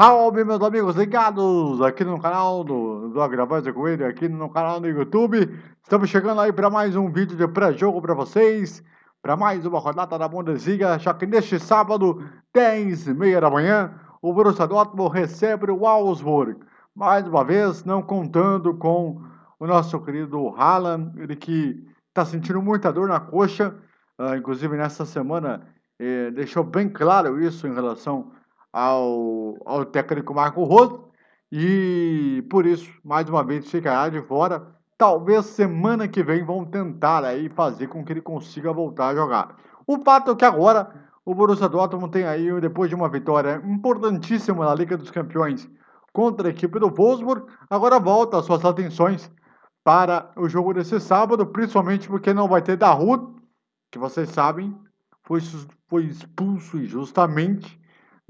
Salve meus amigos ligados aqui no canal do, do Agravante com ele, aqui no canal do YouTube. Estamos chegando aí para mais um vídeo de pré-jogo para vocês, para mais uma rodada da Bundesliga, já que neste sábado, 10 e meia da manhã, o Borussia Dortmund recebe o Augsburg. Mais uma vez, não contando com o nosso querido Haaland, ele que está sentindo muita dor na coxa, uh, inclusive nessa semana eh, deixou bem claro isso em relação ao, ao técnico Marco Rosso e por isso, mais uma vez, ficará de fora. Talvez semana que vem vão tentar aí fazer com que ele consiga voltar a jogar. O fato é que agora o Borussia Dortmund tem aí, depois de uma vitória importantíssima na Liga dos Campeões contra a equipe do Wolfsburg, agora volta as suas atenções para o jogo desse sábado, principalmente porque não vai ter Dahoud, que vocês sabem, foi, foi expulso injustamente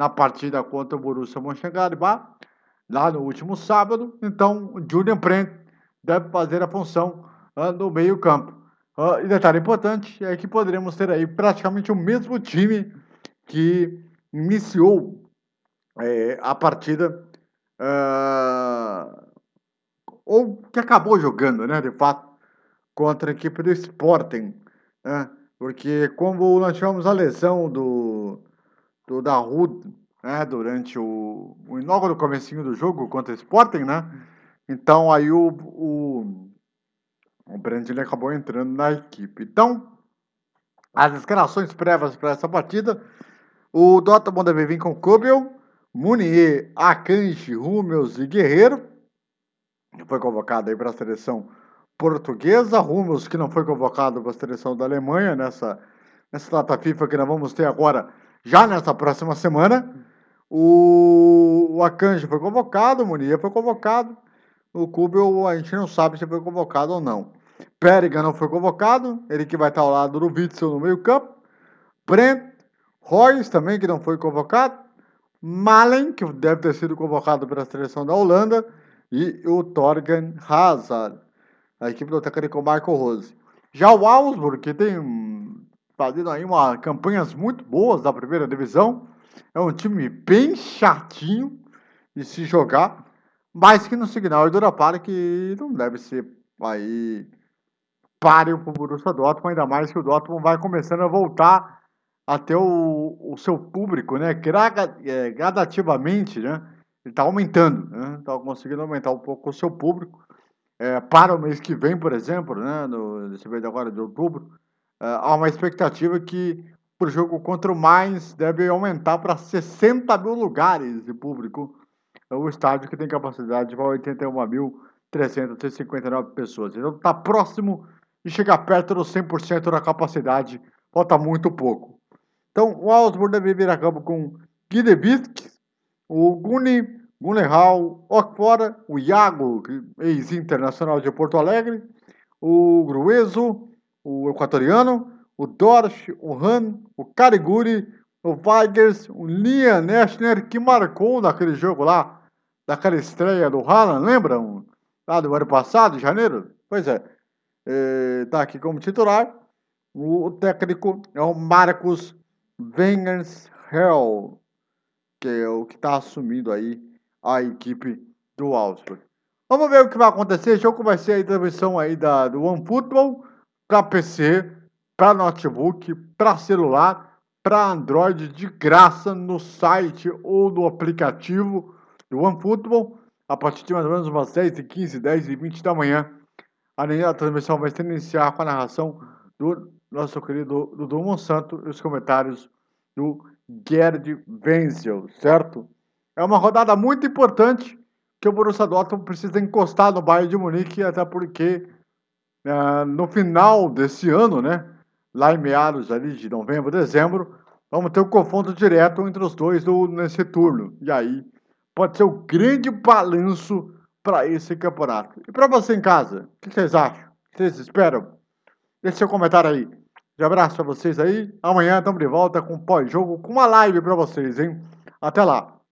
na partida contra o Borussia Mönchengladbach, lá no último sábado. Então, Julian Brent deve fazer a função uh, no meio campo. Uh, e detalhe importante é que poderemos ter aí praticamente o mesmo time que iniciou é, a partida uh, ou que acabou jogando, né, de fato, contra a equipe do Sporting, né, porque como nós tivemos a lesão do do Dahoud, né, durante o, o no comecinho do jogo contra o Sporting, né? Então aí o, o, o acabou entrando na equipe. Então, as escalações prévias para essa partida, o Dortmund deve vir com Kubel, Munier, Akanji, Hummels e Guerreiro, que foi convocado aí para a seleção portuguesa, Hummels que não foi convocado para a seleção da Alemanha nessa, nessa data FIFA que nós vamos ter agora já nessa próxima semana, o, o Akanji foi convocado, o Munier foi convocado, o Kubel a gente não sabe se foi convocado ou não. Périga não foi convocado, ele que vai estar ao lado do Witzel no meio campo. Brent, Royce também que não foi convocado. Malen, que deve ter sido convocado pela seleção da Holanda. E o Torgen Hazard, a equipe do técnico Michael Rose. Já o Augsburg, que tem fazendo aí uma campanhas muito boas da primeira divisão. É um time bem chatinho de se jogar, mas que no Signal Iduna Park não deve ser aí páreo para o Borussia Dortmund, ainda mais que o Dortmund vai começando a voltar a ter o, o seu público, né? É, gradativamente, né? Ele está aumentando, né? Está conseguindo aumentar um pouco o seu público. É, para o mês que vem, por exemplo, né? No, nesse mês agora de outubro, há uma expectativa que para o jogo contra o Mainz deve aumentar para 60 mil lugares de público. É o estádio que tem capacidade para 81.359 pessoas. Então está próximo de chegar perto dos 100% da capacidade. Falta muito pouco. Então o Augsburg deve vir a campo com Guidevisk, o Guni, Gunehal, Okfora, o Iago, ex-internacional de Porto Alegre, o Grueso, o equatoriano, o Dorsch, o Han, o Cariguri, o Weigers, o Liam Neschner, que marcou naquele jogo lá, daquela estreia do Haaland, lembram? Lá do ano passado, em janeiro? Pois é. Está aqui como titular. O técnico é o Marcos Wengershell, que é o que está assumindo aí a equipe do Augsburg. Vamos ver o que vai acontecer. Jogo vai ser a transmissão aí da, do OneFootball para PC, para notebook, para celular, para Android de graça no site ou no aplicativo do OneFootball a partir de mais ou menos umas 10 e 15, 10 e 20 da manhã. A transmissão vai se iniciar com a narração do nosso querido Dudu Monsanto e os comentários do Gerd Wenzel, certo? É uma rodada muito importante que o Borussia Dortmund precisa encostar no Bayern de Munique, até porque uh, no final desse ano, né, lá em meados ali de novembro, dezembro, vamos ter um confronto direto entre os dois do, nesse turno. E aí pode ser o um grande balanço para esse campeonato. E para você em casa, o que vocês acham? O que vocês esperam? Deixe seu comentário aí. Um abraço para vocês aí. Amanhã estamos de volta com pós-jogo, com uma live para vocês, hein? Até lá.